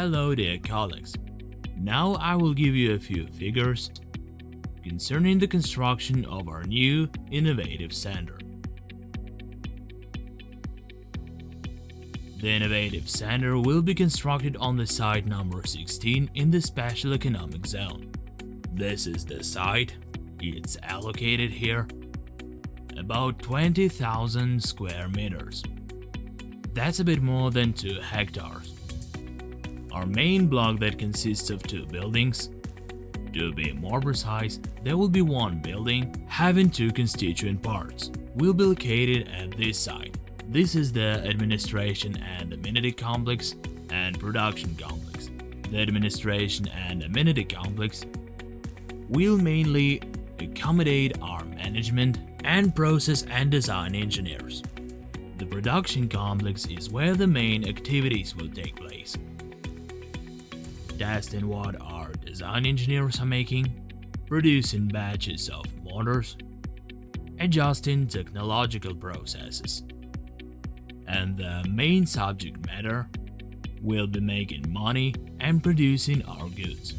Hello dear colleagues. Now I will give you a few figures concerning the construction of our new innovative center. The innovative center will be constructed on the site number 16 in the Special Economic Zone. This is the site, it's allocated here, about 20,000 square meters. That's a bit more than 2 hectares. Our main block that consists of two buildings. To be more precise, there will be one building having two constituent parts. Will be located at this site. This is the administration and amenity complex and production complex. The administration and amenity complex will mainly accommodate our management and process and design engineers. The production complex is where the main activities will take place. Testing what our design engineers are making, producing batches of motors, adjusting technological processes and the main subject matter will be making money and producing our goods.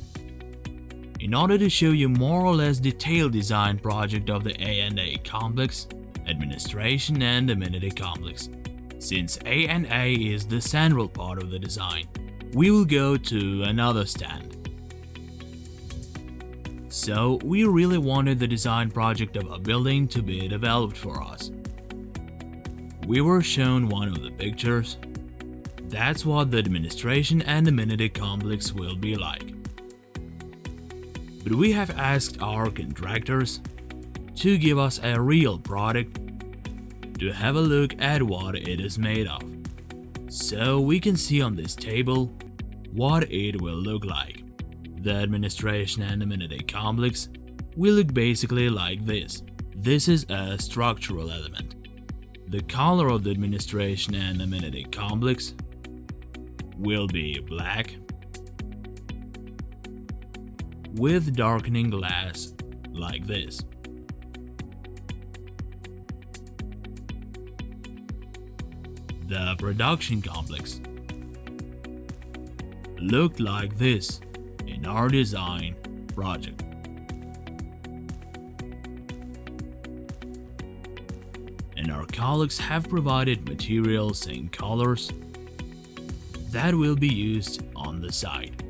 In order to show you more or less detailed design project of the A&A complex, administration and amenity complex, since A&A is the central part of the design, we will go to another stand. So, we really wanted the design project of a building to be developed for us we were shown one of the pictures. That's what the administration and amenity complex will be like. But we have asked our contractors to give us a real product to have a look at what it is made of. So we can see on this table what it will look like. The administration and amenity complex will look basically like this. This is a structural element. The color of the administration and amenity complex will be black with darkening glass like this. The production complex looked like this in our design project. and our colleagues have provided materials and colors that will be used on the site.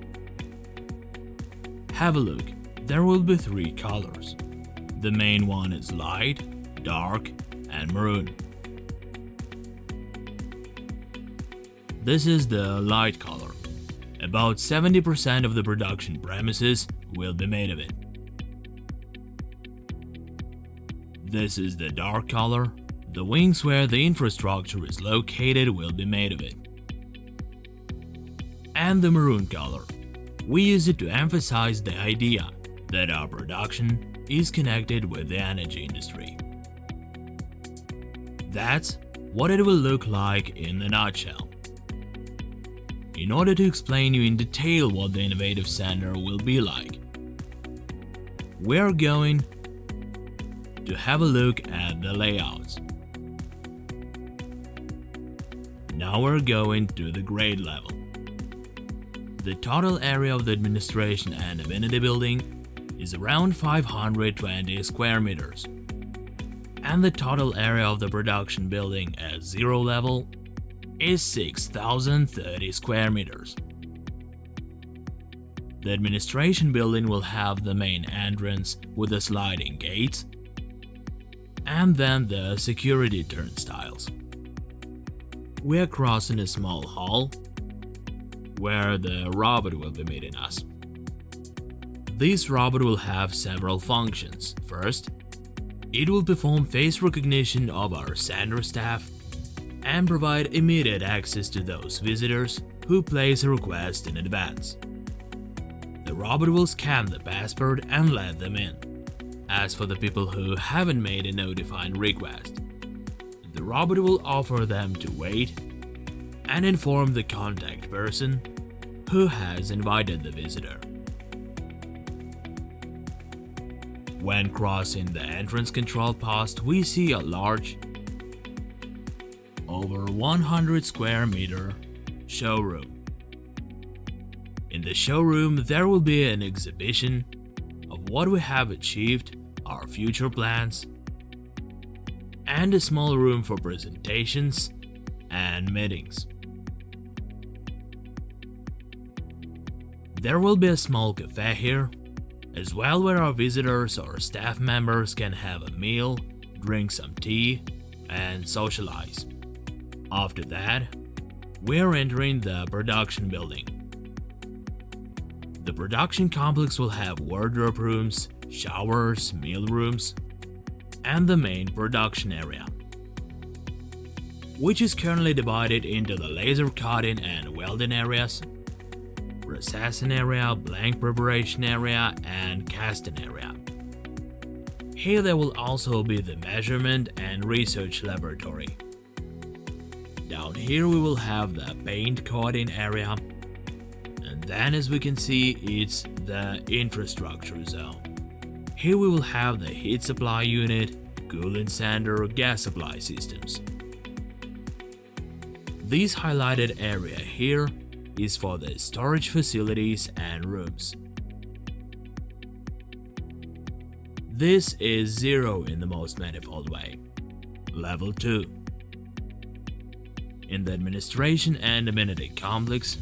Have a look, there will be three colors. The main one is light, dark and maroon. This is the light color. About 70% of the production premises will be made of it. This is the dark color the wings where the infrastructure is located will be made of it. And the maroon color. We use it to emphasize the idea that our production is connected with the energy industry. That's what it will look like in a nutshell. In order to explain you in detail what the Innovative Center will be like, we're going to have a look at the layouts. Now we're going to the grade level. The total area of the administration and amenity building is around 520 square meters. And the total area of the production building at zero level is 6030 square meters. The administration building will have the main entrance with the sliding gates and then the security turnstiles we're crossing a small hall where the robot will be meeting us. This robot will have several functions. First, it will perform face recognition of our center staff and provide immediate access to those visitors who place a request in advance. The robot will scan the passport and let them in. As for the people who haven't made a notifying request, the robot will offer them to wait and inform the contact person who has invited the visitor. When crossing the entrance control post, we see a large, over 100 square meter showroom. In the showroom, there will be an exhibition of what we have achieved, our future plans, and a small room for presentations and meetings. There will be a small cafe here, as well where our visitors or staff members can have a meal, drink some tea, and socialize. After that, we're entering the production building. The production complex will have wardrobe rooms, showers, meal rooms, and the main production area, which is currently divided into the laser cutting and welding areas, processing area, blank preparation area, and casting area. Here there will also be the measurement and research laboratory. Down here we will have the paint coating area and then as we can see it's the infrastructure zone. Here we will have the heat supply unit, cooling center, gas supply systems. This highlighted area here is for the storage facilities and rooms. This is 0 in the most manifold way. Level 2 In the administration and amenity complex,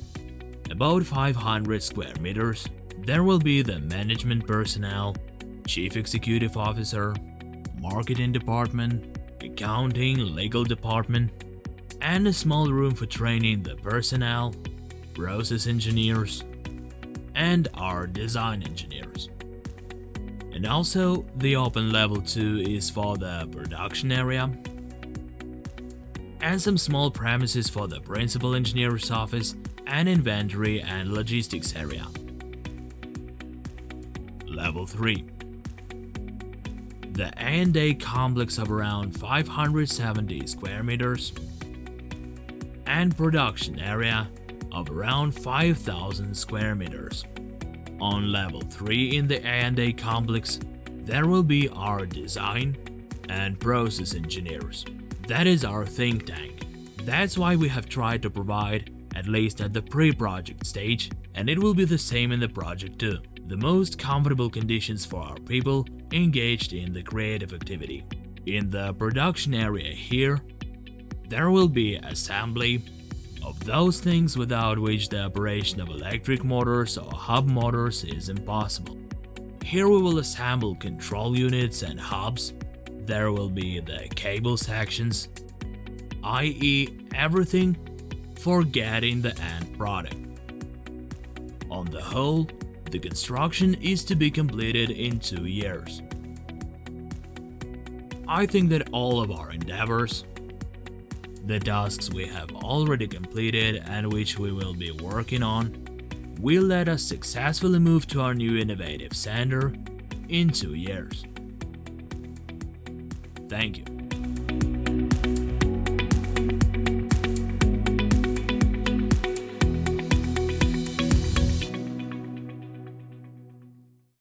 about 500 square meters, there will be the management personnel, chief executive officer, marketing department, accounting, legal department, and a small room for training the personnel, process engineers, and our design engineers. And also, the open level 2 is for the production area, and some small premises for the principal engineer's office and inventory and logistics area. Level 3 The A&A complex of around 570 square meters and production area of around 5000 square meters. On level 3 in the A&A complex, there will be our design and process engineers. That is our think tank. That's why we have tried to provide at least at the pre-project stage, and it will be the same in the project too. The most comfortable conditions for our people engaged in the creative activity. In the production area here, there will be assembly of those things without which the operation of electric motors or hub motors is impossible. Here we will assemble control units and hubs, there will be the cable sections, i.e. everything for getting the end product. On the whole, the construction is to be completed in two years. I think that all of our endeavors, the tasks we have already completed and which we will be working on, will let us successfully move to our new innovative center in two years. Thank you.